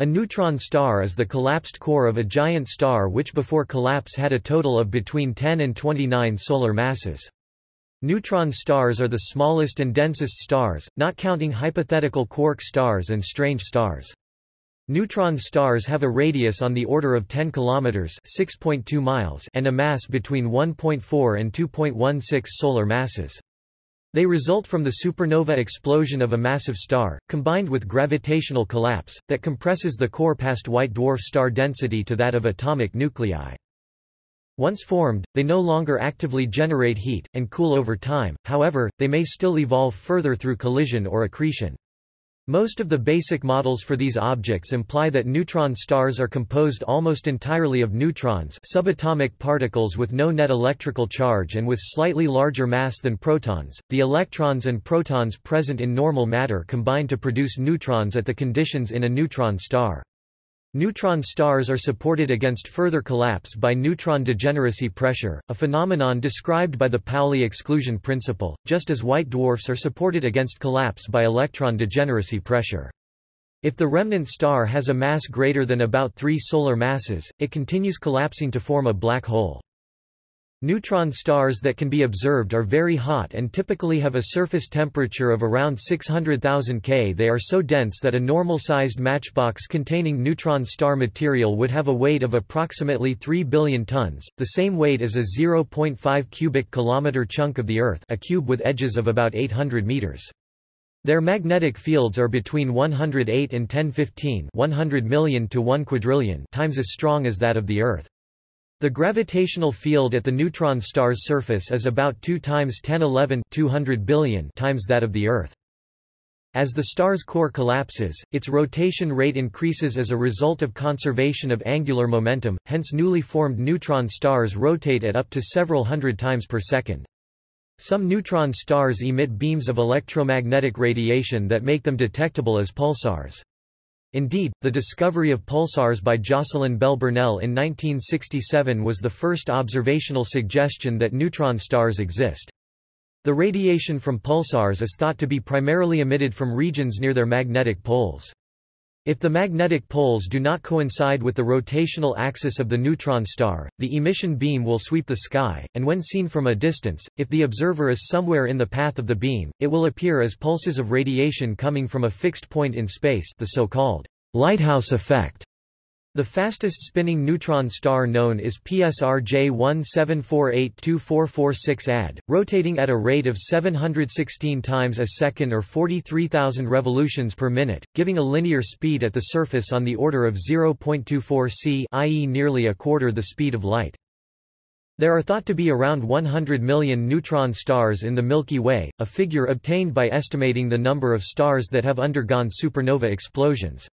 A neutron star is the collapsed core of a giant star which before collapse had a total of between 10 and 29 solar masses. Neutron stars are the smallest and densest stars, not counting hypothetical quark stars and strange stars. Neutron stars have a radius on the order of 10 kilometers (6.2 miles) and a mass between 1.4 and 2.16 solar masses. They result from the supernova explosion of a massive star, combined with gravitational collapse, that compresses the core past white dwarf star density to that of atomic nuclei. Once formed, they no longer actively generate heat, and cool over time, however, they may still evolve further through collision or accretion. Most of the basic models for these objects imply that neutron stars are composed almost entirely of neutrons subatomic particles with no net electrical charge and with slightly larger mass than protons. The electrons and protons present in normal matter combine to produce neutrons at the conditions in a neutron star. Neutron stars are supported against further collapse by neutron degeneracy pressure, a phenomenon described by the Pauli exclusion principle, just as white dwarfs are supported against collapse by electron degeneracy pressure. If the remnant star has a mass greater than about 3 solar masses, it continues collapsing to form a black hole. Neutron stars that can be observed are very hot and typically have a surface temperature of around 600,000 K. They are so dense that a normal-sized matchbox containing neutron star material would have a weight of approximately 3 billion tons, the same weight as a 0.5 cubic kilometer chunk of the Earth a cube with edges of about 800 meters. Their magnetic fields are between 108 and 1015 100 million to 1 quadrillion times as strong as that of the Earth. The gravitational field at the neutron star's surface is about 2 times 1011 200 billion times that of the Earth. As the star's core collapses, its rotation rate increases as a result of conservation of angular momentum, hence newly formed neutron stars rotate at up to several hundred times per second. Some neutron stars emit beams of electromagnetic radiation that make them detectable as pulsars. Indeed, the discovery of pulsars by Jocelyn Bell Burnell in 1967 was the first observational suggestion that neutron stars exist. The radiation from pulsars is thought to be primarily emitted from regions near their magnetic poles. If the magnetic poles do not coincide with the rotational axis of the neutron star, the emission beam will sweep the sky, and when seen from a distance, if the observer is somewhere in the path of the beam, it will appear as pulses of radiation coming from a fixed point in space the so-called lighthouse effect. The fastest spinning neutron star known is PSR J17482446 AD, rotating at a rate of 716 times a second or 43,000 revolutions per minute, giving a linear speed at the surface on the order of 0.24 c i.e. nearly a quarter the speed of light. There are thought to be around 100 million neutron stars in the Milky Way, a figure obtained by estimating the number of stars that have undergone supernova explosions.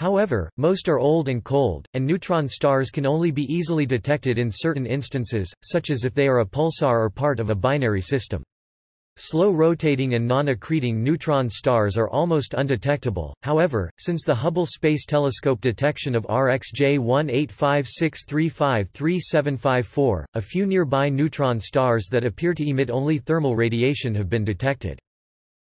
However, most are old and cold, and neutron stars can only be easily detected in certain instances, such as if they are a pulsar or part of a binary system. Slow-rotating and non-accreting neutron stars are almost undetectable, however, since the Hubble Space Telescope detection of RxJ 18563533754, a few nearby neutron stars that appear to emit only thermal radiation have been detected.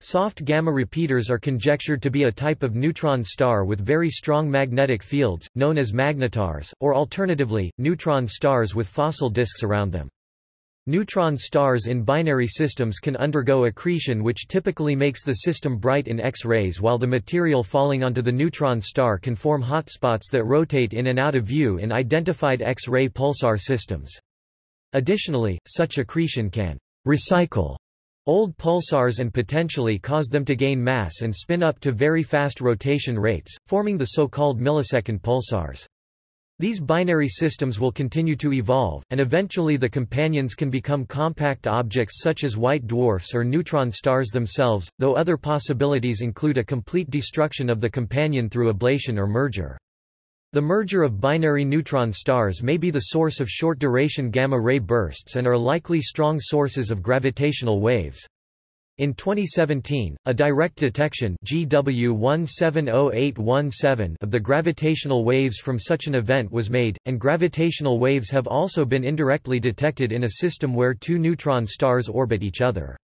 Soft gamma repeaters are conjectured to be a type of neutron star with very strong magnetic fields, known as magnetars, or alternatively, neutron stars with fossil disks around them. Neutron stars in binary systems can undergo accretion which typically makes the system bright in X-rays while the material falling onto the neutron star can form hotspots that rotate in and out of view in identified X-ray pulsar systems. Additionally, such accretion can recycle Old pulsars and potentially cause them to gain mass and spin up to very fast rotation rates, forming the so-called millisecond pulsars. These binary systems will continue to evolve, and eventually the companions can become compact objects such as white dwarfs or neutron stars themselves, though other possibilities include a complete destruction of the companion through ablation or merger. The merger of binary neutron stars may be the source of short-duration gamma-ray bursts and are likely strong sources of gravitational waves. In 2017, a direct detection GW170817 of the gravitational waves from such an event was made, and gravitational waves have also been indirectly detected in a system where two neutron stars orbit each other.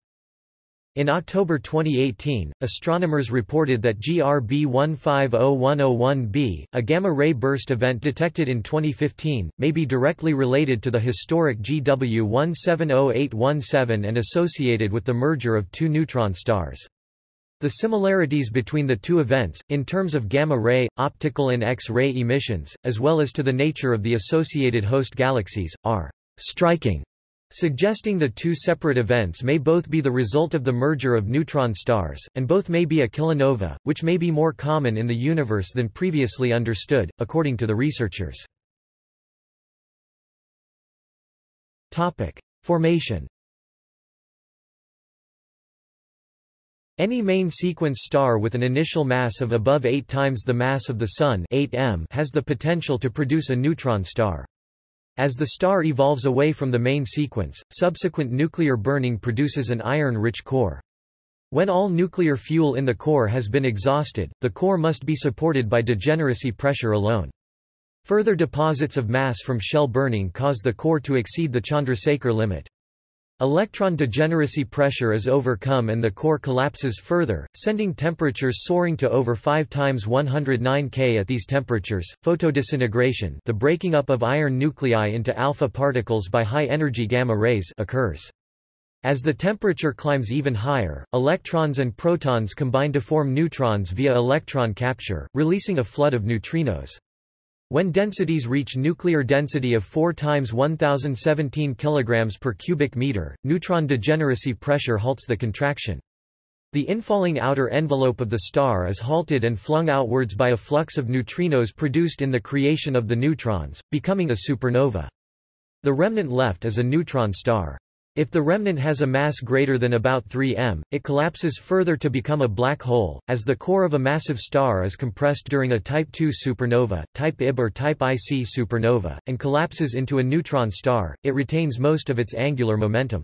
In October 2018, astronomers reported that GRB 150101b, a gamma-ray burst event detected in 2015, may be directly related to the historic GW 170817 and associated with the merger of two neutron stars. The similarities between the two events, in terms of gamma-ray, optical and X-ray emissions, as well as to the nature of the associated host galaxies, are striking suggesting the two separate events may both be the result of the merger of neutron stars, and both may be a kilonova, which may be more common in the universe than previously understood, according to the researchers. Topic. Formation Any main sequence star with an initial mass of above 8 times the mass of the Sun 8 m has the potential to produce a neutron star. As the star evolves away from the main sequence, subsequent nuclear burning produces an iron-rich core. When all nuclear fuel in the core has been exhausted, the core must be supported by degeneracy pressure alone. Further deposits of mass from shell burning cause the core to exceed the Chandrasekhar limit. Electron degeneracy pressure is overcome and the core collapses further, sending temperatures soaring to over 5 times 109 K at these temperatures. Photodisintegration, the breaking up of iron nuclei into alpha particles by high-energy gamma rays, occurs. As the temperature climbs even higher, electrons and protons combine to form neutrons via electron capture, releasing a flood of neutrinos. When densities reach nuclear density of 4 times 1017 kg per cubic meter, neutron degeneracy pressure halts the contraction. The infalling outer envelope of the star is halted and flung outwards by a flux of neutrinos produced in the creation of the neutrons, becoming a supernova. The remnant left is a neutron star. If the remnant has a mass greater than about 3 m, it collapses further to become a black hole. As the core of a massive star is compressed during a Type II supernova, Type Ib or Type IC supernova, and collapses into a neutron star, it retains most of its angular momentum.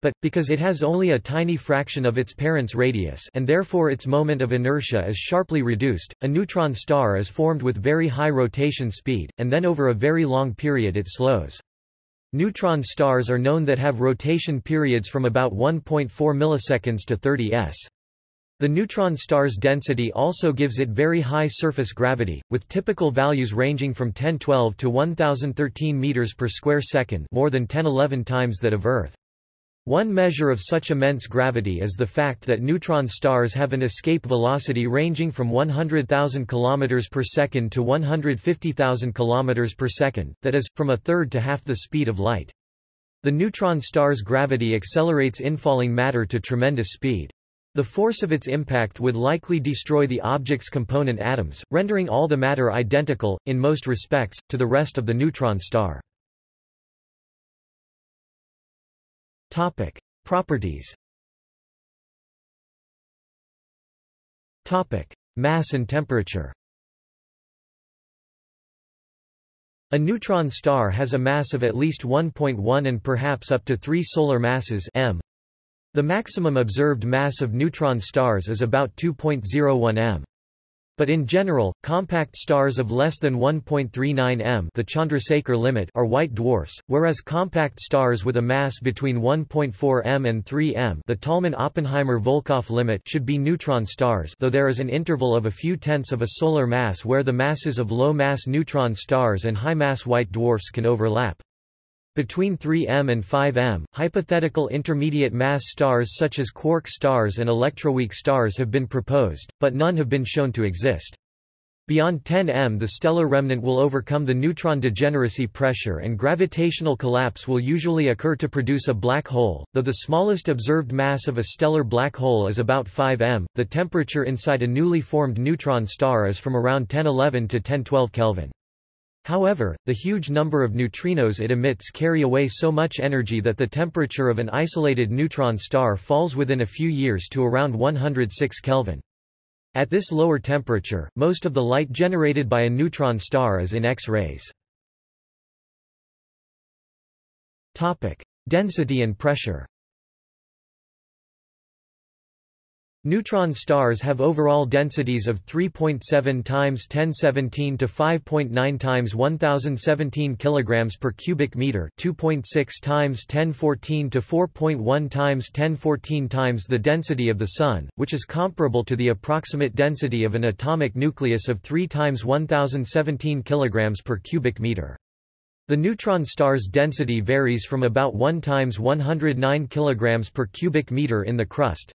But, because it has only a tiny fraction of its parent's radius and therefore its moment of inertia is sharply reduced, a neutron star is formed with very high rotation speed, and then over a very long period it slows. Neutron stars are known that have rotation periods from about 1.4 milliseconds to 30 s. The neutron star's density also gives it very high surface gravity, with typical values ranging from 1012 to 1013 meters per square second, more than 1011 times that of Earth. One measure of such immense gravity is the fact that neutron stars have an escape velocity ranging from 100,000 km per second to 150,000 km per second, that is, from a third to half the speed of light. The neutron star's gravity accelerates infalling matter to tremendous speed. The force of its impact would likely destroy the object's component atoms, rendering all the matter identical, in most respects, to the rest of the neutron star. Topic: Properties. Topic: Mass and temperature. A neutron star has a mass of at least 1.1 and perhaps up to 3 solar masses m. The maximum observed mass of neutron stars is about 2.01 m. But in general, compact stars of less than 1.39 m the Chandrasekhar limit are white dwarfs, whereas compact stars with a mass between 1.4 m and 3 m the Tolman-Oppenheimer-Volkoff limit should be neutron stars though there is an interval of a few tenths of a solar mass where the masses of low-mass neutron stars and high-mass white dwarfs can overlap. Between 3M and 5M, hypothetical intermediate mass stars such as quark stars and electroweak stars have been proposed, but none have been shown to exist. Beyond 10M the stellar remnant will overcome the neutron degeneracy pressure and gravitational collapse will usually occur to produce a black hole. Though the smallest observed mass of a stellar black hole is about 5M, the temperature inside a newly formed neutron star is from around 1011 to 1012 Kelvin. However, the huge number of neutrinos it emits carry away so much energy that the temperature of an isolated neutron star falls within a few years to around 106 Kelvin. At this lower temperature, most of the light generated by a neutron star is in X-rays. Density and pressure Neutron stars have overall densities of 3.7 times 1017 to 5.9 times 1017 kilograms per cubic meter, 2.6 times 1014 to 4.1 times 1014 times the density of the sun, which is comparable to the approximate density of an atomic nucleus of 3 times 1017 kilograms per cubic meter. The neutron star's density varies from about 1 times 109 kilograms per cubic meter in the crust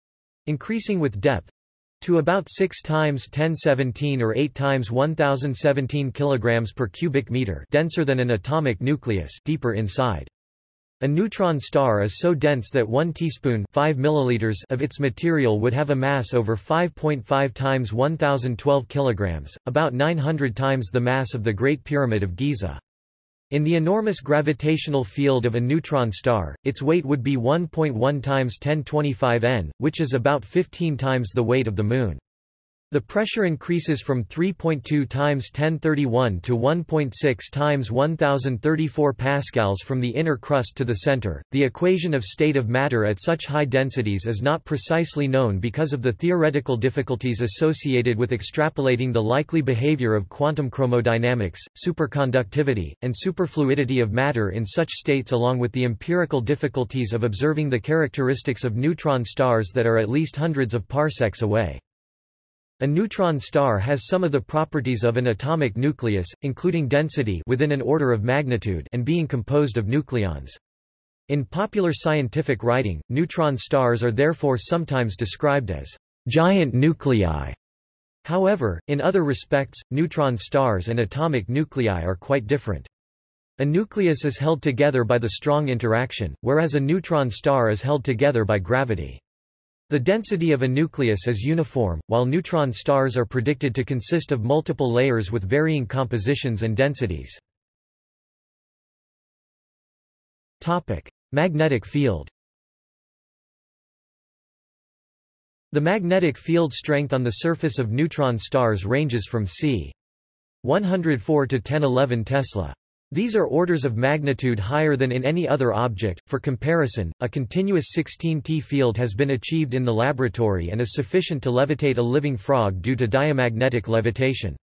increasing with depth to about 6 times 1017 or 8 times 1017 kilograms per cubic meter denser than an atomic nucleus deeper inside. A neutron star is so dense that 1 teaspoon 5 milliliters of its material would have a mass over 5.5 times 1012 kilograms, about 900 times the mass of the Great Pyramid of Giza. In the enormous gravitational field of a neutron star, its weight would be 1.1 times 1025 n, which is about 15 times the weight of the Moon. The pressure increases from 3.2 times 1031 to 1.6 times 1034 pascals from the inner crust to the center. The equation of state of matter at such high densities is not precisely known because of the theoretical difficulties associated with extrapolating the likely behavior of quantum chromodynamics, superconductivity, and superfluidity of matter in such states along with the empirical difficulties of observing the characteristics of neutron stars that are at least hundreds of parsecs away. A neutron star has some of the properties of an atomic nucleus, including density within an order of magnitude and being composed of nucleons. In popular scientific writing, neutron stars are therefore sometimes described as giant nuclei. However, in other respects, neutron stars and atomic nuclei are quite different. A nucleus is held together by the strong interaction, whereas a neutron star is held together by gravity. The density of a nucleus is uniform, while neutron stars are predicted to consist of multiple layers with varying compositions and densities. Topic: Magnetic field. The magnetic field strength on the surface of neutron stars ranges from c. 104 to 1011 Tesla. These are orders of magnitude higher than in any other object. For comparison, a continuous 16T field has been achieved in the laboratory and is sufficient to levitate a living frog due to diamagnetic levitation.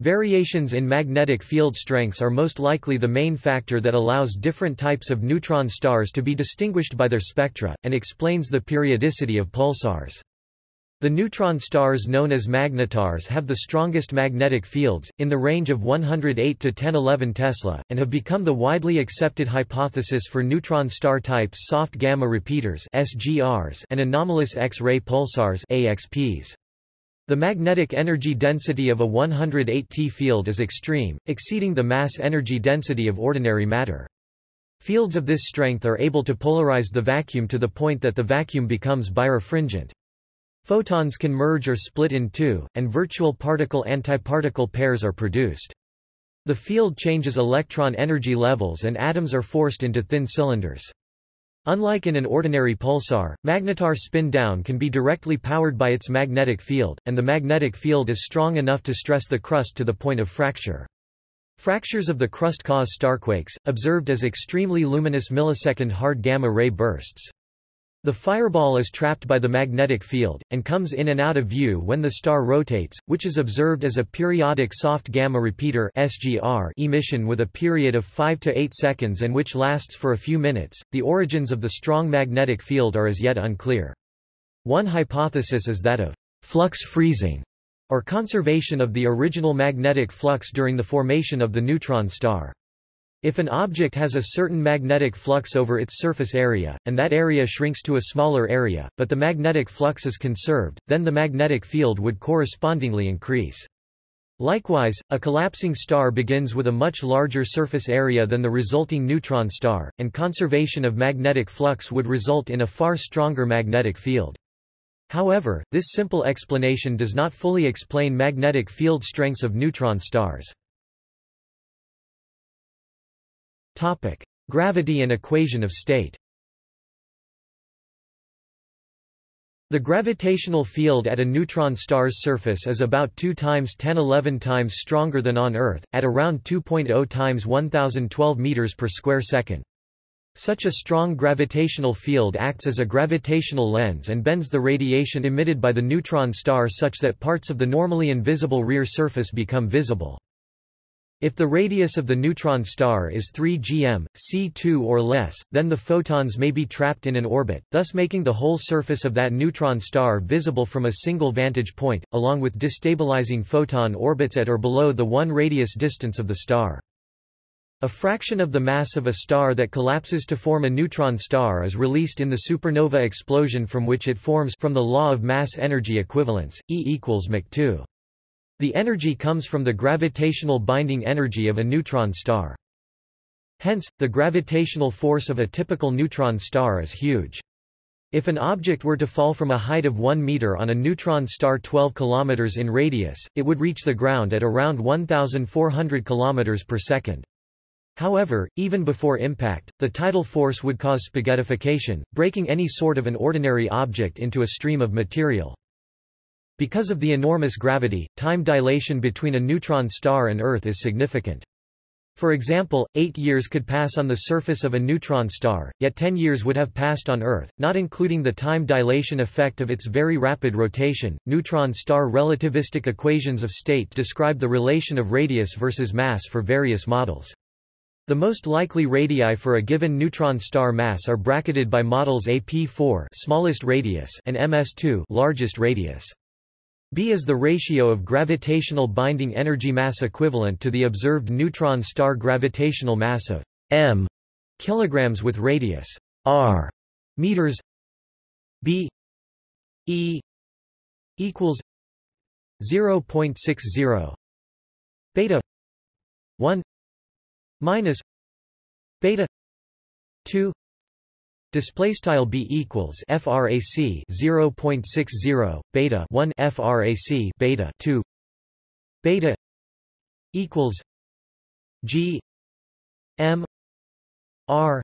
Variations in magnetic field strengths are most likely the main factor that allows different types of neutron stars to be distinguished by their spectra, and explains the periodicity of pulsars. The neutron stars known as magnetars have the strongest magnetic fields, in the range of 108 to 1011 Tesla, and have become the widely accepted hypothesis for neutron star types soft gamma repeaters SGRs and anomalous X-ray pulsars AXPs. The magnetic energy density of a 108 T field is extreme, exceeding the mass energy density of ordinary matter. Fields of this strength are able to polarize the vacuum to the point that the vacuum becomes birefringent. Photons can merge or split in two, and virtual particle-antiparticle pairs are produced. The field changes electron energy levels and atoms are forced into thin cylinders. Unlike in an ordinary pulsar, magnetar spin-down can be directly powered by its magnetic field, and the magnetic field is strong enough to stress the crust to the point of fracture. Fractures of the crust cause starquakes, observed as extremely luminous millisecond hard gamma-ray bursts. The fireball is trapped by the magnetic field, and comes in and out of view when the star rotates, which is observed as a periodic soft gamma repeater SGR emission with a period of 5 to 8 seconds and which lasts for a few minutes. The origins of the strong magnetic field are as yet unclear. One hypothesis is that of flux freezing, or conservation of the original magnetic flux during the formation of the neutron star. If an object has a certain magnetic flux over its surface area, and that area shrinks to a smaller area, but the magnetic flux is conserved, then the magnetic field would correspondingly increase. Likewise, a collapsing star begins with a much larger surface area than the resulting neutron star, and conservation of magnetic flux would result in a far stronger magnetic field. However, this simple explanation does not fully explain magnetic field strengths of neutron stars. Topic: Gravity and equation of state. The gravitational field at a neutron star's surface is about 2 times 1011 times stronger than on Earth, at around 2.0 times 1012 meters per square second. Such a strong gravitational field acts as a gravitational lens and bends the radiation emitted by the neutron star such that parts of the normally invisible rear surface become visible. If the radius of the neutron star is 3 gm, c2 or less, then the photons may be trapped in an orbit, thus making the whole surface of that neutron star visible from a single vantage point, along with destabilizing photon orbits at or below the one radius distance of the star. A fraction of the mass of a star that collapses to form a neutron star is released in the supernova explosion from which it forms from the law of mass-energy equivalence, E equals mc 2 The energy comes from the gravitational binding energy of a neutron star. Hence, the gravitational force of a typical neutron star is huge. If an object were to fall from a height of 1 meter on a neutron star 12 kilometers in radius, it would reach the ground at around 1400 kilometers per second. However, even before impact, the tidal force would cause spaghettification, breaking any sort of an ordinary object into a stream of material. Because of the enormous gravity, time dilation between a neutron star and Earth is significant. For example, eight years could pass on the surface of a neutron star, yet ten years would have passed on Earth, not including the time dilation effect of its very rapid rotation. Neutron star relativistic equations of state describe the relation of radius versus mass for various models. The most likely radii for a given neutron star mass are bracketed by models AP4 smallest radius and MS2 largest radius. B is the ratio of gravitational binding energy mass equivalent to the observed neutron star gravitational mass of m kilograms with radius r meters. B E equals 0.60 beta 1 minus beta 2 display style b equals frac 0.60 beta 1 frac beta 2 beta equals g m r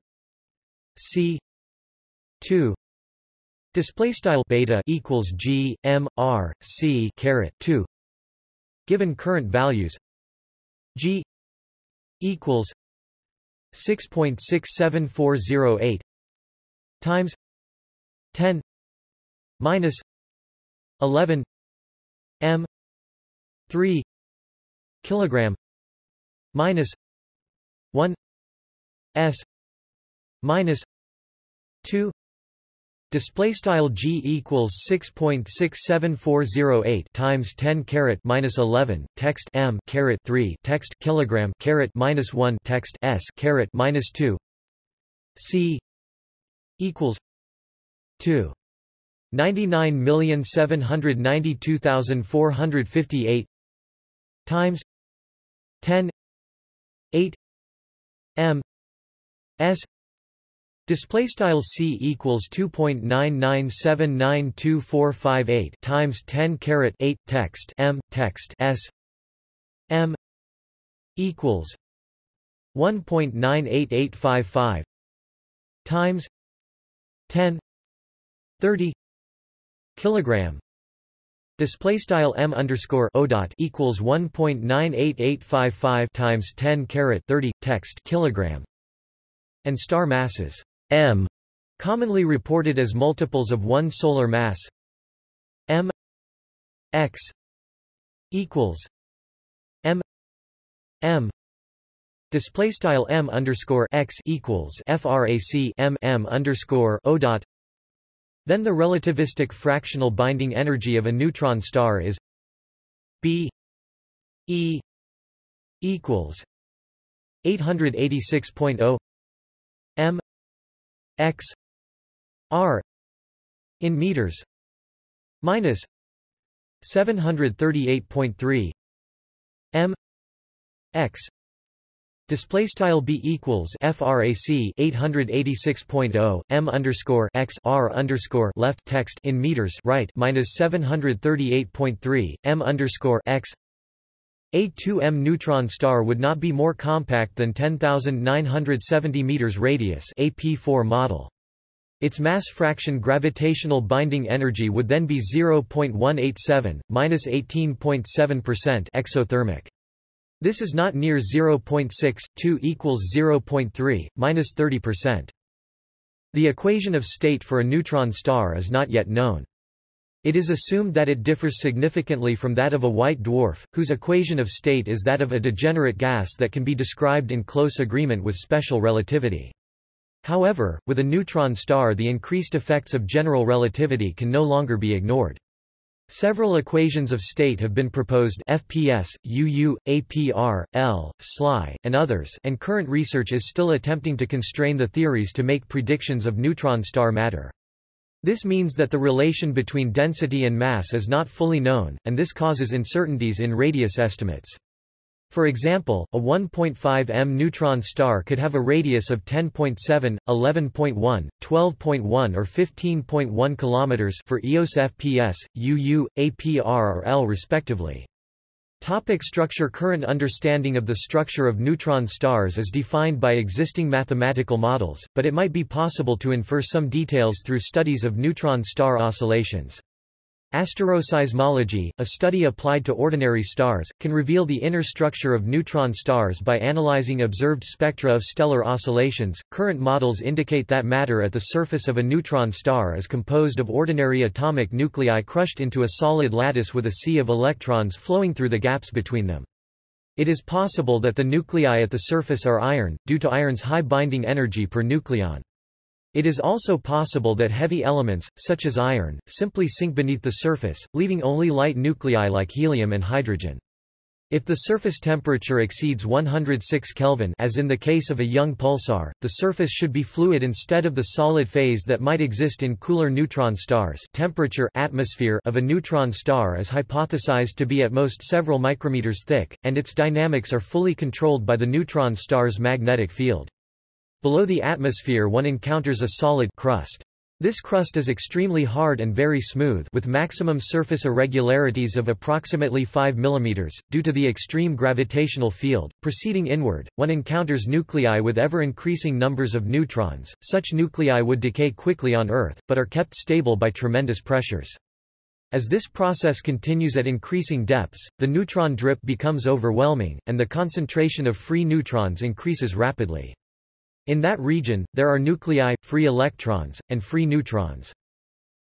c 2 display style beta equals g m r c caret 2 given current values g equals 6.67408 times 10 minus 11 m 3 kilogram minus 1 s minus 2 Display style g equals 6.67408 times 10 caret minus 11 text m caret 3 text kilogram caret minus 1 text s caret minus 2 c equals 2 99,792,458 times 10 8 m. S. Display style c equals 2.9979248 times 10 caret 8 text m text s. M. Equals 1.98855 times 10 30 kilogram. Display style m underscore o dot equals 1.98855 times 10 caret 30 text kilogram. And star masses. M, commonly reported as multiples of one solar mass, m x equals m m display style m underscore x equals frac m m underscore o dot. Then the relativistic fractional binding energy of a neutron star is b e equals 886.0 m x r in meters minus 738.3 m x Display style b equals frac 886.0 m underscore x r underscore left text in meters right minus 738.3 m underscore x a 2M neutron star would not be more compact than 10,970 meters radius AP4 model. Its mass fraction gravitational binding energy would then be 0.187, minus 18.7% exothermic. This is not near 0.6, 2 equals 0.3, minus 30%. The equation of state for a neutron star is not yet known. It is assumed that it differs significantly from that of a white dwarf, whose equation of state is that of a degenerate gas that can be described in close agreement with special relativity. However, with a neutron star the increased effects of general relativity can no longer be ignored. Several equations of state have been proposed FPS, UU, APR, L, SLI, and others and current research is still attempting to constrain the theories to make predictions of neutron star matter. This means that the relation between density and mass is not fully known, and this causes uncertainties in radius estimates. For example, a 1.5 m neutron star could have a radius of 10.7, 11.1, 12.1 or 15.1 km for EOS FPS, UU, APR or L respectively. Topic structure Current understanding of the structure of neutron stars is defined by existing mathematical models, but it might be possible to infer some details through studies of neutron star oscillations. Asteroseismology, a study applied to ordinary stars, can reveal the inner structure of neutron stars by analyzing observed spectra of stellar oscillations. Current models indicate that matter at the surface of a neutron star is composed of ordinary atomic nuclei crushed into a solid lattice with a sea of electrons flowing through the gaps between them. It is possible that the nuclei at the surface are iron, due to iron's high binding energy per nucleon. It is also possible that heavy elements, such as iron, simply sink beneath the surface, leaving only light nuclei like helium and hydrogen. If the surface temperature exceeds 106 Kelvin as in the case of a young pulsar, the surface should be fluid instead of the solid phase that might exist in cooler neutron stars temperature atmosphere of a neutron star is hypothesized to be at most several micrometers thick, and its dynamics are fully controlled by the neutron star's magnetic field. Below the atmosphere one encounters a solid crust. This crust is extremely hard and very smooth with maximum surface irregularities of approximately 5 mm. Due to the extreme gravitational field, proceeding inward, one encounters nuclei with ever-increasing numbers of neutrons. Such nuclei would decay quickly on Earth, but are kept stable by tremendous pressures. As this process continues at increasing depths, the neutron drip becomes overwhelming, and the concentration of free neutrons increases rapidly. In that region, there are nuclei, free electrons, and free neutrons.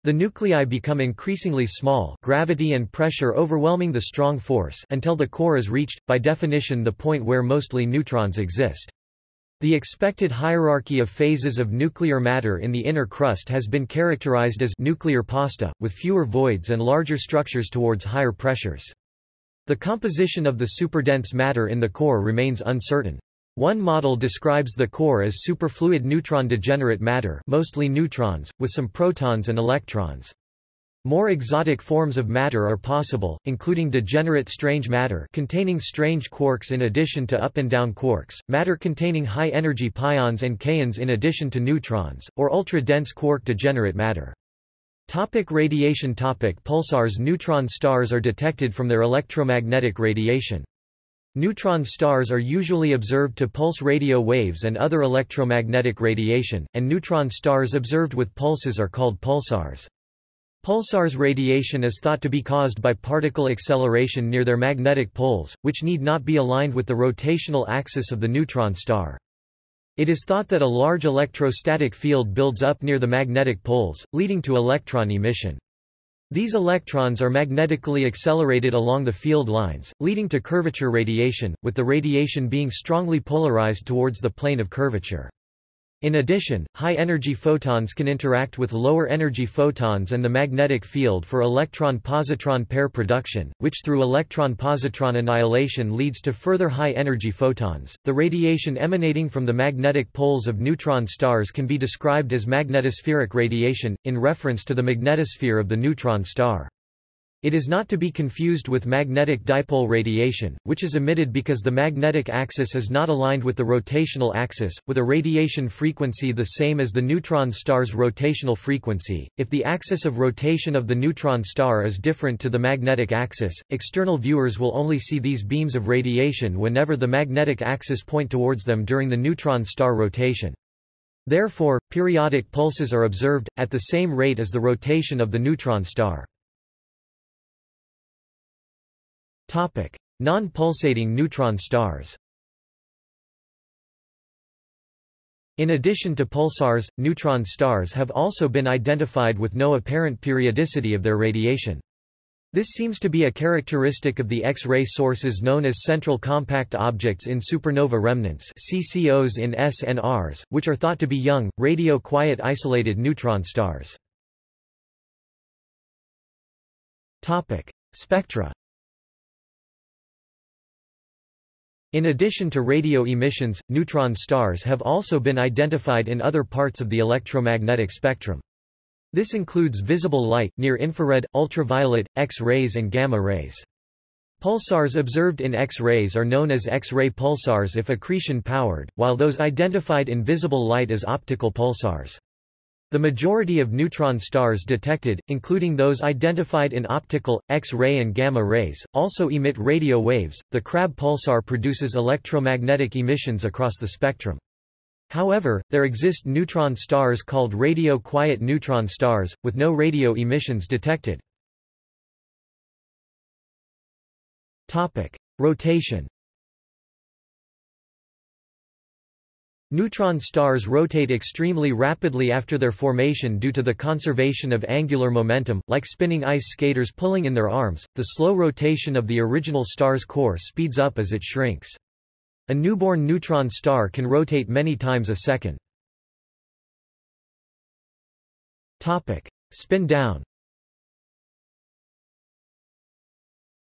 The nuclei become increasingly small gravity and pressure overwhelming the strong force until the core is reached, by definition the point where mostly neutrons exist. The expected hierarchy of phases of nuclear matter in the inner crust has been characterized as nuclear pasta, with fewer voids and larger structures towards higher pressures. The composition of the superdense matter in the core remains uncertain. One model describes the core as superfluid neutron degenerate matter mostly neutrons, with some protons and electrons. More exotic forms of matter are possible, including degenerate strange matter containing strange quarks in addition to up and down quarks, matter containing high-energy pions and kaons in addition to neutrons, or ultra-dense quark degenerate matter. Topic radiation topic Pulsars Neutron stars are detected from their electromagnetic radiation. Neutron stars are usually observed to pulse radio waves and other electromagnetic radiation, and neutron stars observed with pulses are called pulsars. Pulsars radiation is thought to be caused by particle acceleration near their magnetic poles, which need not be aligned with the rotational axis of the neutron star. It is thought that a large electrostatic field builds up near the magnetic poles, leading to electron emission. These electrons are magnetically accelerated along the field lines, leading to curvature radiation, with the radiation being strongly polarized towards the plane of curvature. In addition, high-energy photons can interact with lower-energy photons and the magnetic field for electron-positron pair production, which through electron-positron annihilation leads to further high-energy photons. The radiation emanating from the magnetic poles of neutron stars can be described as magnetospheric radiation, in reference to the magnetosphere of the neutron star. It is not to be confused with magnetic dipole radiation, which is emitted because the magnetic axis is not aligned with the rotational axis, with a radiation frequency the same as the neutron star's rotational frequency. If the axis of rotation of the neutron star is different to the magnetic axis, external viewers will only see these beams of radiation whenever the magnetic axis point towards them during the neutron star rotation. Therefore, periodic pulses are observed, at the same rate as the rotation of the neutron star. Non-pulsating neutron stars In addition to pulsars, neutron stars have also been identified with no apparent periodicity of their radiation. This seems to be a characteristic of the X-ray sources known as central compact objects in supernova remnants CCOs in SNRs, which are thought to be young, radio-quiet isolated neutron stars. Spectra In addition to radio emissions, neutron stars have also been identified in other parts of the electromagnetic spectrum. This includes visible light, near-infrared, ultraviolet, X-rays and gamma rays. Pulsars observed in X-rays are known as X-ray pulsars if accretion-powered, while those identified in visible light as optical pulsars. The majority of neutron stars detected, including those identified in optical, X-ray and gamma rays, also emit radio waves. The Crab pulsar produces electromagnetic emissions across the spectrum. However, there exist neutron stars called radio-quiet neutron stars, with no radio emissions detected. Topic. Rotation Neutron stars rotate extremely rapidly after their formation due to the conservation of angular momentum, like spinning ice skaters pulling in their arms. The slow rotation of the original star's core speeds up as it shrinks. A newborn neutron star can rotate many times a second. Topic: Spin down.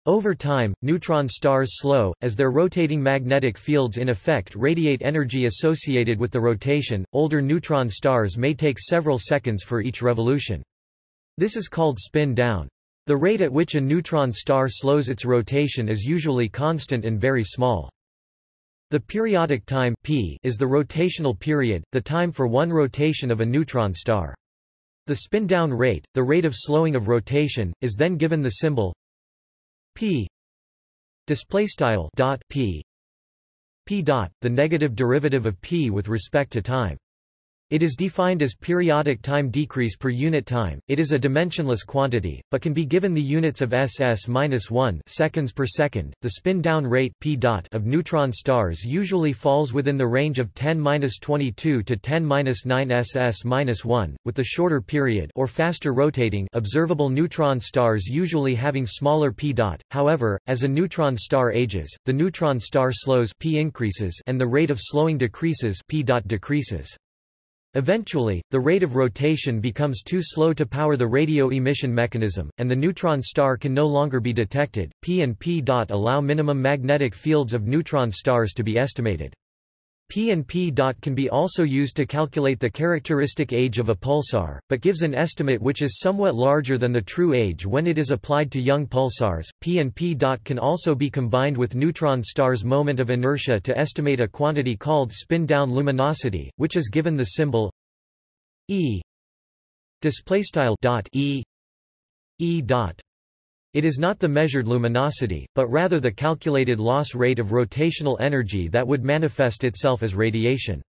Over time, neutron stars slow, as their rotating magnetic fields in effect radiate energy associated with the rotation. Older neutron stars may take several seconds for each revolution. This is called spin down. The rate at which a neutron star slows its rotation is usually constant and very small. The periodic time p is the rotational period, the time for one rotation of a neutron star. The spin-down rate, the rate of slowing of rotation, is then given the symbol p. Display style dot p. P dot the negative derivative of p with respect to time it is defined as periodic time decrease per unit time. It is a dimensionless quantity, but can be given the units of ss-1 seconds per second. The spin-down rate p dot of neutron stars usually falls within the range of 10-22 to 10-9 ss-1, with the shorter period or faster rotating observable neutron stars usually having smaller p dot. However, as a neutron star ages, the neutron star slows p increases and the rate of slowing decreases p dot decreases. Eventually, the rate of rotation becomes too slow to power the radio emission mechanism, and the neutron star can no longer be detected. P and P allow minimum magnetic fields of neutron stars to be estimated. P and P dot can be also used to calculate the characteristic age of a pulsar, but gives an estimate which is somewhat larger than the true age when it is applied to young pulsars. P and P dot can also be combined with neutron stars' moment of inertia to estimate a quantity called spin-down luminosity, which is given the symbol E display style dot E E dot it is not the measured luminosity, but rather the calculated loss rate of rotational energy that would manifest itself as radiation.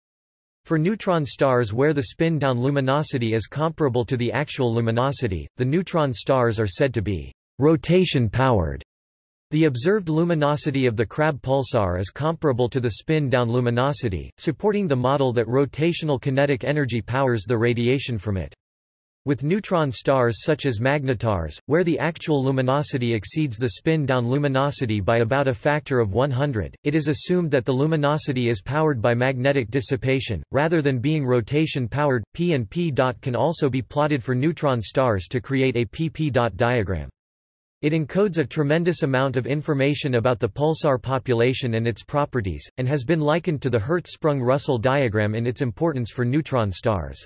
For neutron stars where the spin-down luminosity is comparable to the actual luminosity, the neutron stars are said to be rotation-powered. The observed luminosity of the Crab pulsar is comparable to the spin-down luminosity, supporting the model that rotational kinetic energy powers the radiation from it. With neutron stars such as magnetars, where the actual luminosity exceeds the spin-down luminosity by about a factor of 100, it is assumed that the luminosity is powered by magnetic dissipation, rather than being rotation-powered. P and P dot can also be plotted for neutron stars to create a PP dot diagram. It encodes a tremendous amount of information about the pulsar population and its properties, and has been likened to the Hertzsprung-Russell diagram in its importance for neutron stars.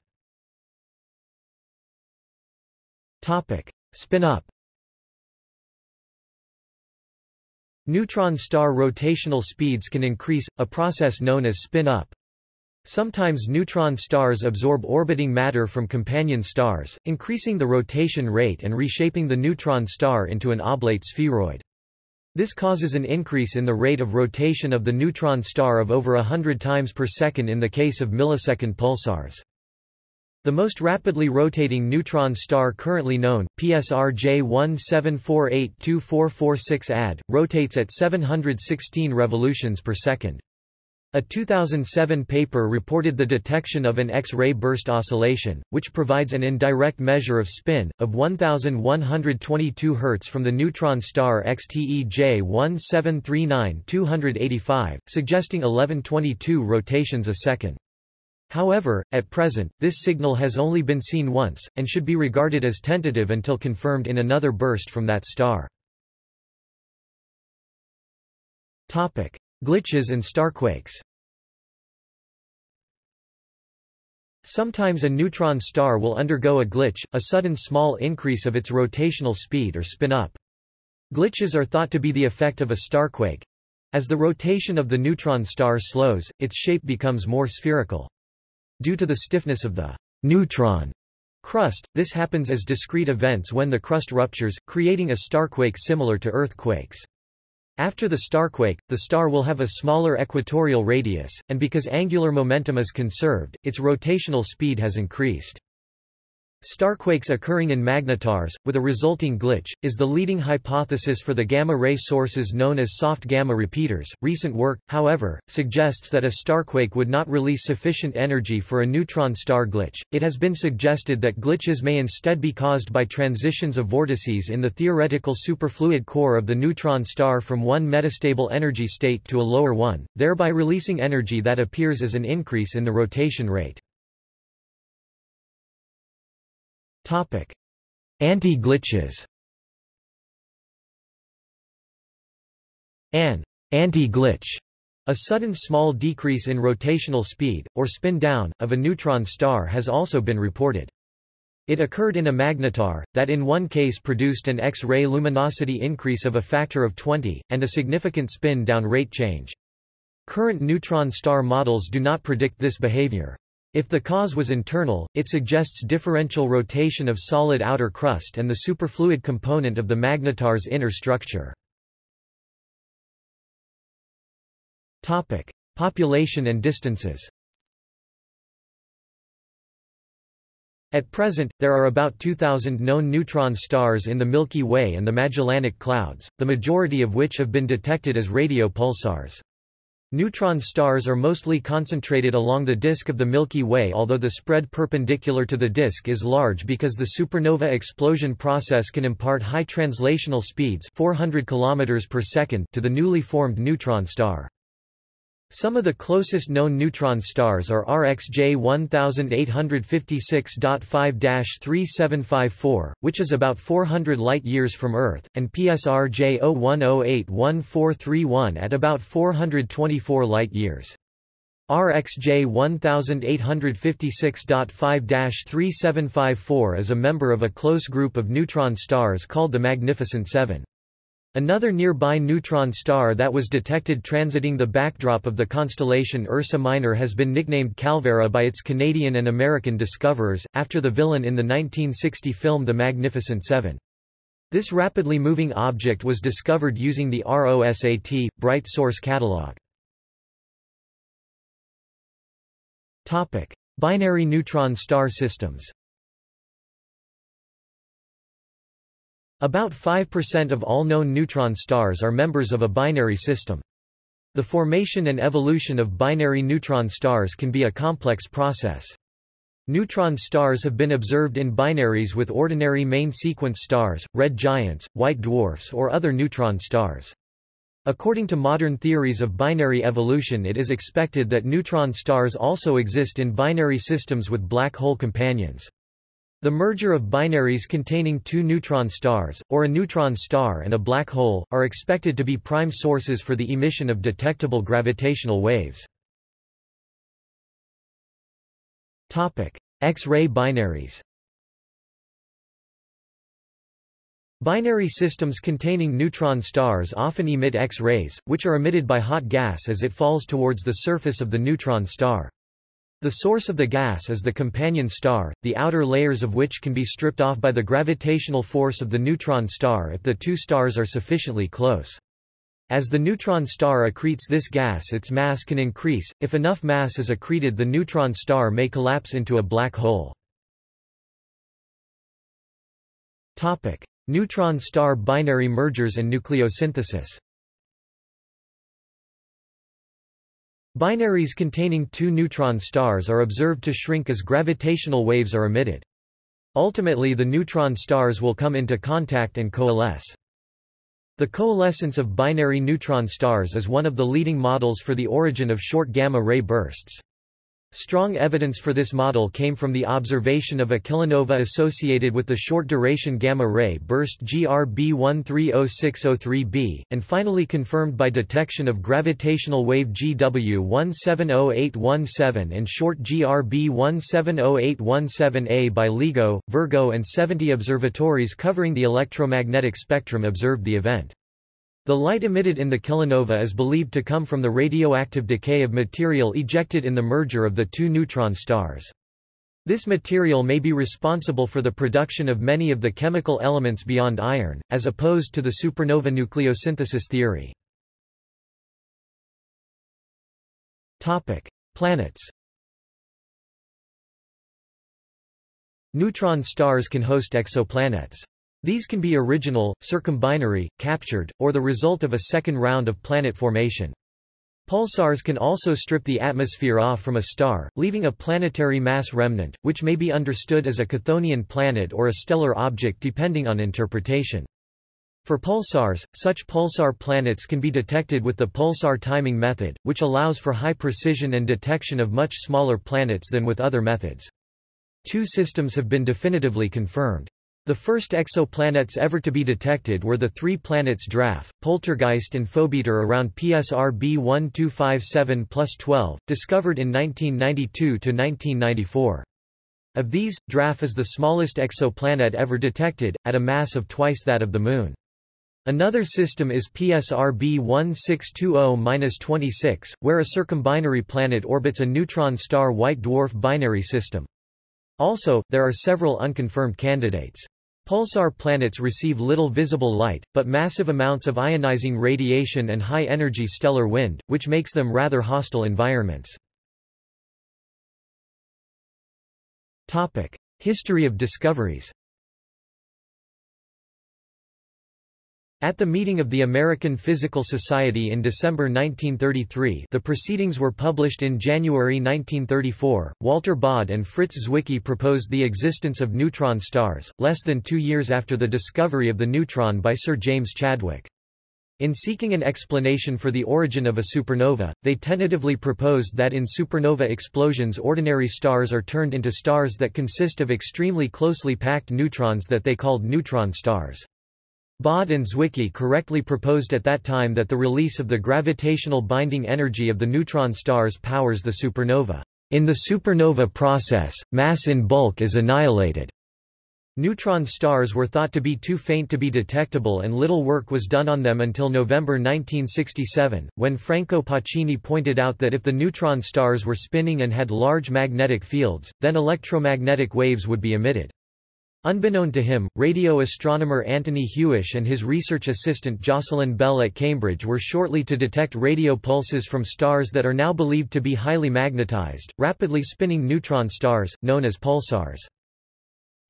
Topic: Spin up. Neutron star rotational speeds can increase, a process known as spin up. Sometimes neutron stars absorb orbiting matter from companion stars, increasing the rotation rate and reshaping the neutron star into an oblate spheroid. This causes an increase in the rate of rotation of the neutron star of over hundred times per second in the case of millisecond pulsars. The most rapidly rotating neutron star currently known, PSR J17482446 AD, rotates at 716 revolutions per second. A 2007 paper reported the detection of an X-ray burst oscillation, which provides an indirect measure of spin, of 1122 Hz from the neutron star XTE J1739-285, suggesting 1122 rotations a second. However, at present, this signal has only been seen once, and should be regarded as tentative until confirmed in another burst from that star. Topic. Glitches and starquakes Sometimes a neutron star will undergo a glitch, a sudden small increase of its rotational speed or spin up. Glitches are thought to be the effect of a starquake. As the rotation of the neutron star slows, its shape becomes more spherical. Due to the stiffness of the neutron crust, this happens as discrete events when the crust ruptures, creating a starquake similar to earthquakes. After the starquake, the star will have a smaller equatorial radius, and because angular momentum is conserved, its rotational speed has increased. Starquakes occurring in magnetars, with a resulting glitch, is the leading hypothesis for the gamma-ray sources known as soft gamma repeaters. Recent work, however, suggests that a starquake would not release sufficient energy for a neutron star glitch. It has been suggested that glitches may instead be caused by transitions of vortices in the theoretical superfluid core of the neutron star from one metastable energy state to a lower one, thereby releasing energy that appears as an increase in the rotation rate. Topic: Anti-glitches. An anti-glitch, a sudden small decrease in rotational speed, or spin down, of a neutron star has also been reported. It occurred in a magnetar, that in one case produced an X-ray luminosity increase of a factor of 20, and a significant spin-down rate change. Current neutron star models do not predict this behavior. If the cause was internal, it suggests differential rotation of solid outer crust and the superfluid component of the magnetar's inner structure. Topic: Population and distances. At present, there are about 2,000 known neutron stars in the Milky Way and the Magellanic Clouds, the majority of which have been detected as radio pulsars. Neutron stars are mostly concentrated along the disk of the Milky Way although the spread perpendicular to the disk is large because the supernova explosion process can impart high translational speeds 400 km per second to the newly formed neutron star. Some of the closest known neutron stars are RxJ 1856.5-3754, which is about 400 light-years from Earth, and PSR J 01081431 at about 424 light-years. RxJ 1856.5-3754 is a member of a close group of neutron stars called the Magnificent Seven. Another nearby neutron star that was detected transiting the backdrop of the constellation Ursa Minor has been nicknamed Calvera by its Canadian and American discoverers, after the villain in the 1960 film The Magnificent Seven. This rapidly moving object was discovered using the ROSAT, Bright Source Catalog. Binary neutron star systems About 5% of all known neutron stars are members of a binary system. The formation and evolution of binary neutron stars can be a complex process. Neutron stars have been observed in binaries with ordinary main sequence stars, red giants, white dwarfs or other neutron stars. According to modern theories of binary evolution it is expected that neutron stars also exist in binary systems with black hole companions. The merger of binaries containing two neutron stars, or a neutron star and a black hole, are expected to be prime sources for the emission of detectable gravitational waves. X-ray binaries Binary systems containing neutron stars often emit X-rays, which are emitted by hot gas as it falls towards the surface of the neutron star. The source of the gas is the companion star, the outer layers of which can be stripped off by the gravitational force of the neutron star if the two stars are sufficiently close. As the neutron star accretes this gas its mass can increase, if enough mass is accreted the neutron star may collapse into a black hole. neutron star binary mergers and nucleosynthesis Binaries containing two neutron stars are observed to shrink as gravitational waves are emitted. Ultimately the neutron stars will come into contact and coalesce. The coalescence of binary neutron stars is one of the leading models for the origin of short gamma-ray bursts. Strong evidence for this model came from the observation of a kilonova associated with the short-duration gamma-ray burst GRB 130603b, and finally confirmed by detection of gravitational wave GW 170817 and short GRB 170817a by LIGO, Virgo and 70 observatories covering the electromagnetic spectrum observed the event. The light emitted in the kilonova is believed to come from the radioactive decay of material ejected in the merger of the two neutron stars. This material may be responsible for the production of many of the chemical elements beyond iron, as opposed to the supernova nucleosynthesis theory. Planets Neutron stars can host exoplanets. These can be original, circumbinary, captured, or the result of a second round of planet formation. Pulsars can also strip the atmosphere off from a star, leaving a planetary mass remnant, which may be understood as a Chthonian planet or a stellar object depending on interpretation. For pulsars, such pulsar planets can be detected with the pulsar timing method, which allows for high precision and detection of much smaller planets than with other methods. Two systems have been definitively confirmed. The first exoplanets ever to be detected were the three planets Draf, Poltergeist and Phobetor around PSR B1257 12, discovered in 1992–1994. Of these, Draf is the smallest exoplanet ever detected, at a mass of twice that of the Moon. Another system is PSR B1620-26, where a circumbinary planet orbits a neutron star white dwarf binary system. Also, there are several unconfirmed candidates. Pulsar planets receive little visible light, but massive amounts of ionizing radiation and high-energy stellar wind, which makes them rather hostile environments. History of discoveries At the meeting of the American Physical Society in December 1933 the proceedings were published in January 1934, Walter Baade and Fritz Zwicky proposed the existence of neutron stars, less than two years after the discovery of the neutron by Sir James Chadwick. In seeking an explanation for the origin of a supernova, they tentatively proposed that in supernova explosions ordinary stars are turned into stars that consist of extremely closely packed neutrons that they called neutron stars. Baade and Zwicky correctly proposed at that time that the release of the gravitational binding energy of the neutron stars powers the supernova. In the supernova process, mass in bulk is annihilated. Neutron stars were thought to be too faint to be detectable and little work was done on them until November 1967, when Franco Pacini pointed out that if the neutron stars were spinning and had large magnetic fields, then electromagnetic waves would be emitted. Unbeknown to him, radio astronomer Anthony Hewish and his research assistant Jocelyn Bell at Cambridge were shortly to detect radio pulses from stars that are now believed to be highly magnetized, rapidly spinning neutron stars, known as pulsars.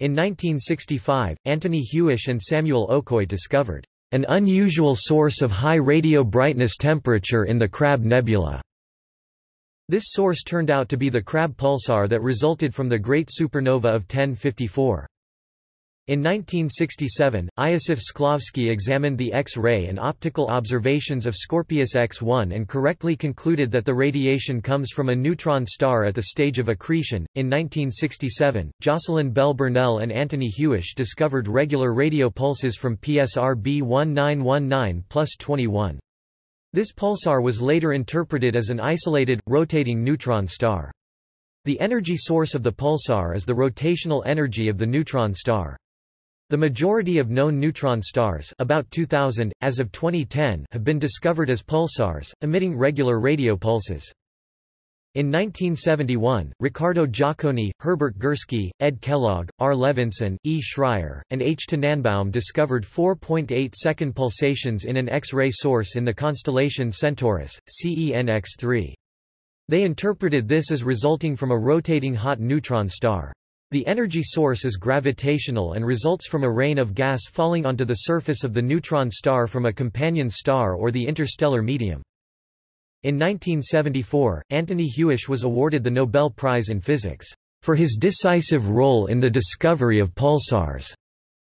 In 1965, Anthony Hewish and Samuel Okoye discovered an unusual source of high radio brightness temperature in the Crab Nebula. This source turned out to be the Crab pulsar that resulted from the Great Supernova of 1054. In 1967, Iosif Shklovsky examined the X-ray and optical observations of Scorpius X1 and correctly concluded that the radiation comes from a neutron star at the stage of accretion. In 1967, Jocelyn Bell Burnell and Anthony Hewish discovered regular radio pulses from PSR B1919 plus 21. This pulsar was later interpreted as an isolated, rotating neutron star. The energy source of the pulsar is the rotational energy of the neutron star. The majority of known neutron stars about 2000, as of 2010, have been discovered as pulsars, emitting regular radio pulses. In 1971, Ricardo Giacconi, Herbert Gursky, Ed Kellogg, R. Levinson, E. Schreier, and H. Tannenbaum discovered 4.8-second pulsations in an X-ray source in the constellation Centaurus, CENX-3. They interpreted this as resulting from a rotating hot neutron star. The energy source is gravitational and results from a rain of gas falling onto the surface of the neutron star from a companion star or the interstellar medium. In 1974, Anthony Hewish was awarded the Nobel Prize in Physics for his decisive role in the discovery of pulsars.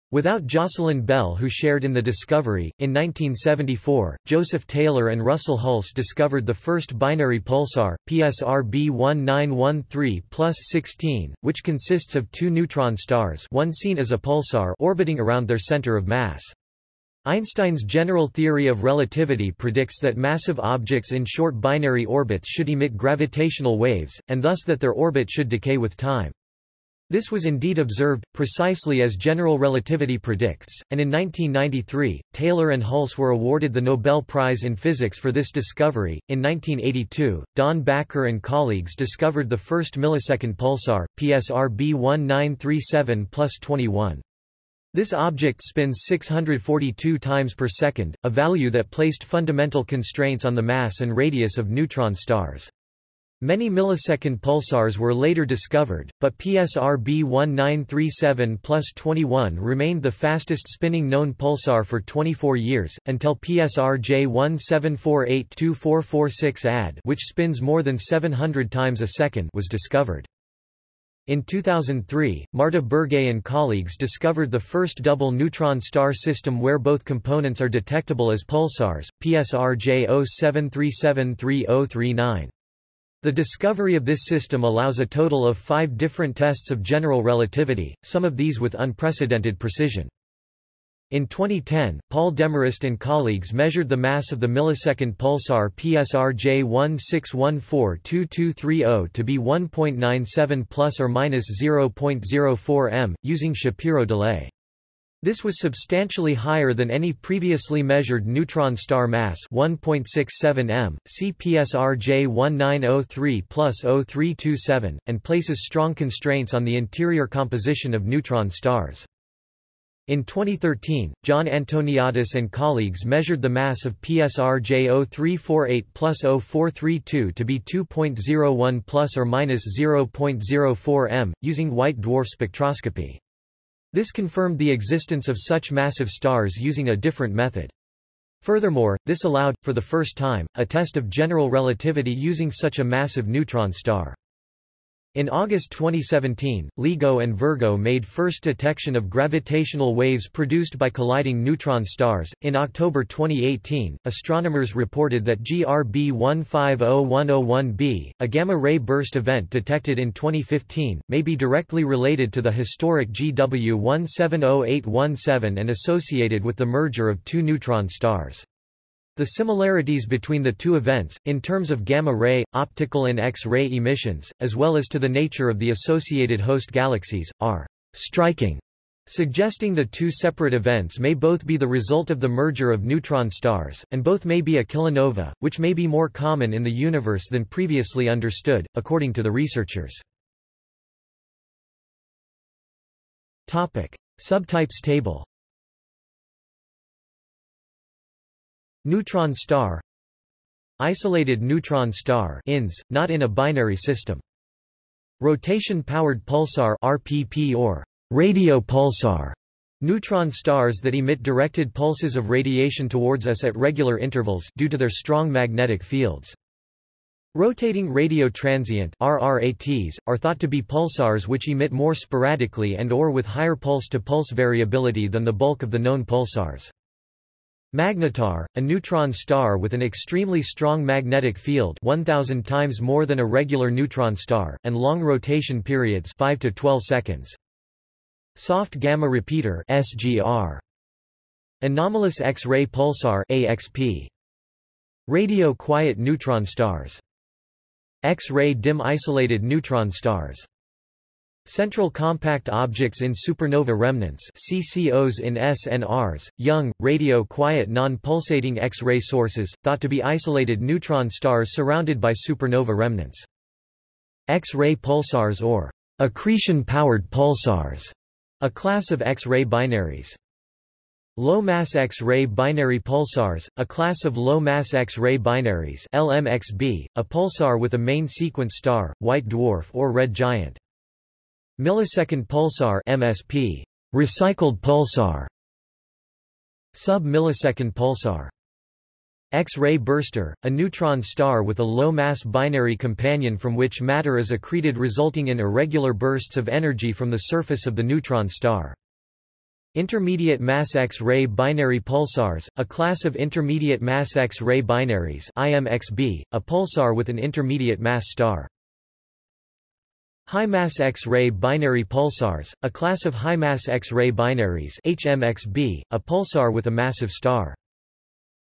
Without Jocelyn Bell who shared in the discovery, in 1974, Joseph Taylor and Russell Hulse discovered the first binary pulsar, PSR B1913 plus 16, which consists of two neutron stars one seen as a pulsar orbiting around their center of mass. Einstein's general theory of relativity predicts that massive objects in short binary orbits should emit gravitational waves, and thus that their orbit should decay with time. This was indeed observed, precisely as general relativity predicts, and in 1993, Taylor and Hulse were awarded the Nobel Prize in Physics for this discovery. In 1982, Don Backer and colleagues discovered the first millisecond pulsar, PSR B1937 plus 21. This object spins 642 times per second, a value that placed fundamental constraints on the mass and radius of neutron stars. Many millisecond pulsars were later discovered, but PSR B1937 plus 21 remained the fastest spinning known pulsar for 24 years, until PSR J17482446 AD which spins more than 700 times a second was discovered. In 2003, Marta Burgay and colleagues discovered the first double neutron star system where both components are detectable as pulsars, PSR J07373039. The discovery of this system allows a total of five different tests of general relativity, some of these with unprecedented precision. In 2010, Paul Demorest and colleagues measured the mass of the millisecond pulsar PSR J16142230 to be 1.97 plus or minus 0.04 m, using Shapiro delay. This was substantially higher than any previously measured neutron star mass 1.67 m, CPSR J1903 plus 0327, and places strong constraints on the interior composition of neutron stars. In 2013, John Antoniadis and colleagues measured the mass of PSR J0348 plus 0432 to be 2.01 plus or minus 0.04 m, using white dwarf spectroscopy. This confirmed the existence of such massive stars using a different method. Furthermore, this allowed, for the first time, a test of general relativity using such a massive neutron star. In August 2017, LIGO and Virgo made first detection of gravitational waves produced by colliding neutron stars. In October 2018, astronomers reported that GRB 150101b, a gamma ray burst event detected in 2015, may be directly related to the historic GW 170817 and associated with the merger of two neutron stars. The similarities between the two events, in terms of gamma-ray, optical and X-ray emissions, as well as to the nature of the associated host galaxies, are striking, suggesting the two separate events may both be the result of the merger of neutron stars, and both may be a kilonova, which may be more common in the universe than previously understood, according to the researchers. Topic. Subtypes table Neutron star Isolated neutron star INS, not in a binary system. Rotation-powered pulsar RPP or radio pulsar Neutron stars that emit directed pulses of radiation towards us at regular intervals due to their strong magnetic fields. Rotating radio transient RRATs, are thought to be pulsars which emit more sporadically and or with higher pulse-to-pulse -pulse variability than the bulk of the known pulsars. Magnetar, a neutron star with an extremely strong magnetic field 1000 times more than a regular neutron star, and long rotation periods 5 to 12 seconds. Soft gamma repeater SGR. Anomalous X-ray pulsar AXP. Radio quiet neutron stars. X-ray dim isolated neutron stars. Central compact objects in supernova remnants CCOs in SNRs, young, radio-quiet non-pulsating X-ray sources, thought to be isolated neutron stars surrounded by supernova remnants. X-ray pulsars or accretion-powered pulsars, a class of X-ray binaries. Low-mass X-ray binary pulsars, a class of low-mass X-ray binaries LMXB, a pulsar with a main sequence star, white dwarf or red giant. Millisecond pulsar MSP, recycled pulsar, sub-millisecond pulsar. X-ray burster, a neutron star with a low-mass binary companion from which matter is accreted resulting in irregular bursts of energy from the surface of the neutron star. Intermediate mass X-ray binary pulsars, a class of intermediate mass X-ray binaries IMXB, a pulsar with an intermediate mass star. High-mass X-ray binary pulsars, a class of high-mass X-ray binaries HMXB, a pulsar with a massive star.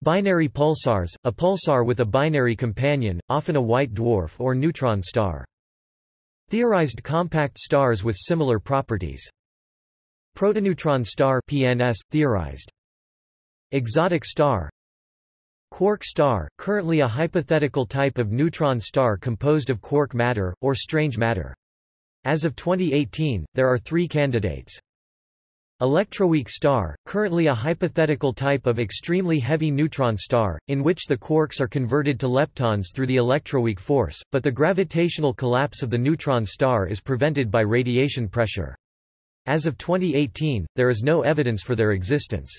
Binary pulsars, a pulsar with a binary companion, often a white dwarf or neutron star. Theorized compact stars with similar properties. Protoneutron star PNS, theorized. Exotic star Quark star, currently a hypothetical type of neutron star composed of quark matter, or strange matter. As of 2018, there are three candidates. Electroweak star, currently a hypothetical type of extremely heavy neutron star, in which the quarks are converted to leptons through the electroweak force, but the gravitational collapse of the neutron star is prevented by radiation pressure. As of 2018, there is no evidence for their existence.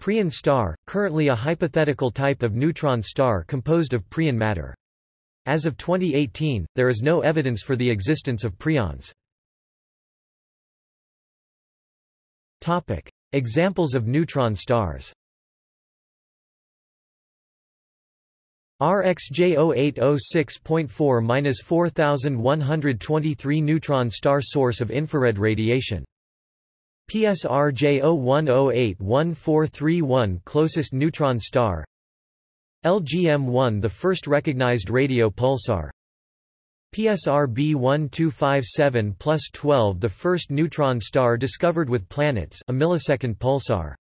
Preon star, currently a hypothetical type of neutron star composed of preon matter. As of 2018, there is no evidence for the existence of preons. Topic. Examples of neutron stars RxJ0806.4-4123 neutron star source of infrared radiation. PSR LGM-1 the first recognized radio pulsar. PSR B1257 12 the first neutron star discovered with planets a millisecond pulsar.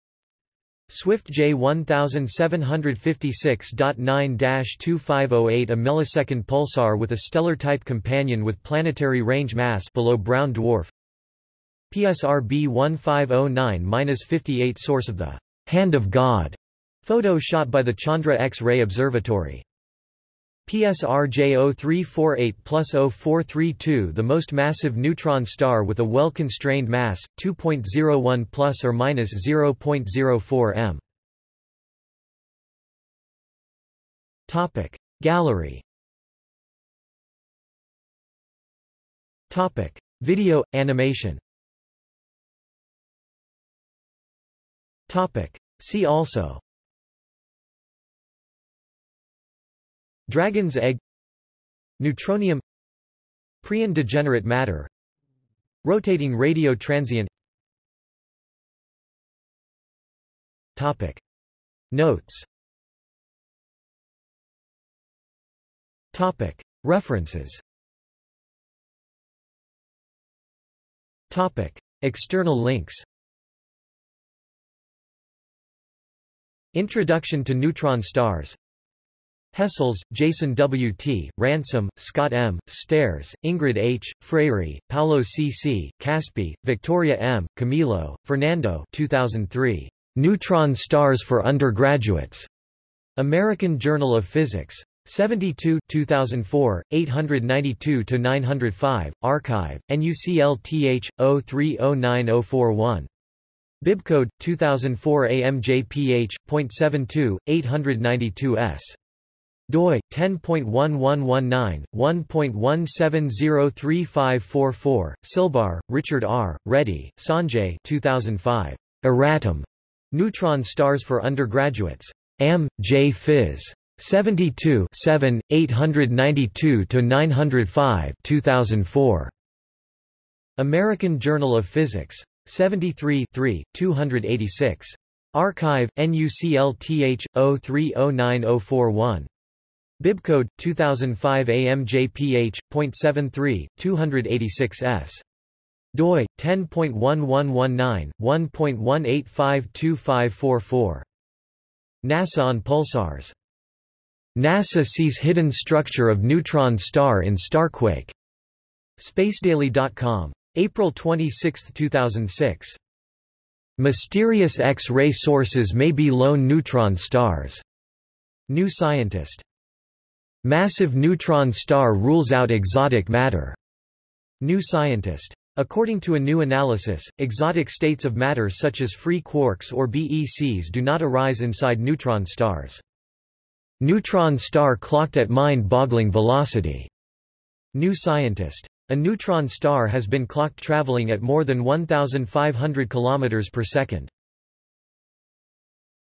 Swift J1756.9-2508 a millisecond pulsar with a stellar-type companion with planetary range mass below brown dwarf. PSR B1509-58 source of the Hand of God photo shot by the Chandra X-ray Observatory. PSR J0348 plus 0432 the most massive neutron star with a well-constrained mass, 2.01 plus or minus 0.04 m. Topic. Gallery. Topic. Video animation. Topic. See also Dragon's egg Neutronium Preon degenerate matter Rotating radio transient Topic. Notes Topic. References Topic. External links Introduction to neutron stars Hessels, Jason W. T., Ransom, Scott M., Stairs, Ingrid H., Freire, Paulo C. C., Kaspi, Victoria M., Camilo, Fernando 2003. Neutron Stars for Undergraduates. American Journal of Physics. 72 2004, 892-905, Archive, NUCLTH, 0309041. Bibcode, 2004 AMJPH.72, 892s doi 10.1119 1.17035544 Silbar Richard R Reddy Sanjay 2005 Erratum Neutron stars for undergraduates M J Phys 72 7 892 to 905 2004 American Journal of Physics 73 3 286 Archive NUCLTH 0309041 Bibcode 2005 AMJPH.73 286s doi 10.1119 1.18525544 NASA on pulsars. NASA sees hidden structure of neutron star in starquake spacedaily.com April 26, 2006 Mysterious X-ray sources may be lone neutron stars. New Scientist Massive neutron star rules out exotic matter. New Scientist. According to a new analysis, exotic states of matter such as free quarks or BECs do not arise inside neutron stars. Neutron star clocked at mind-boggling velocity. New Scientist. A neutron star has been clocked traveling at more than 1,500 km per second.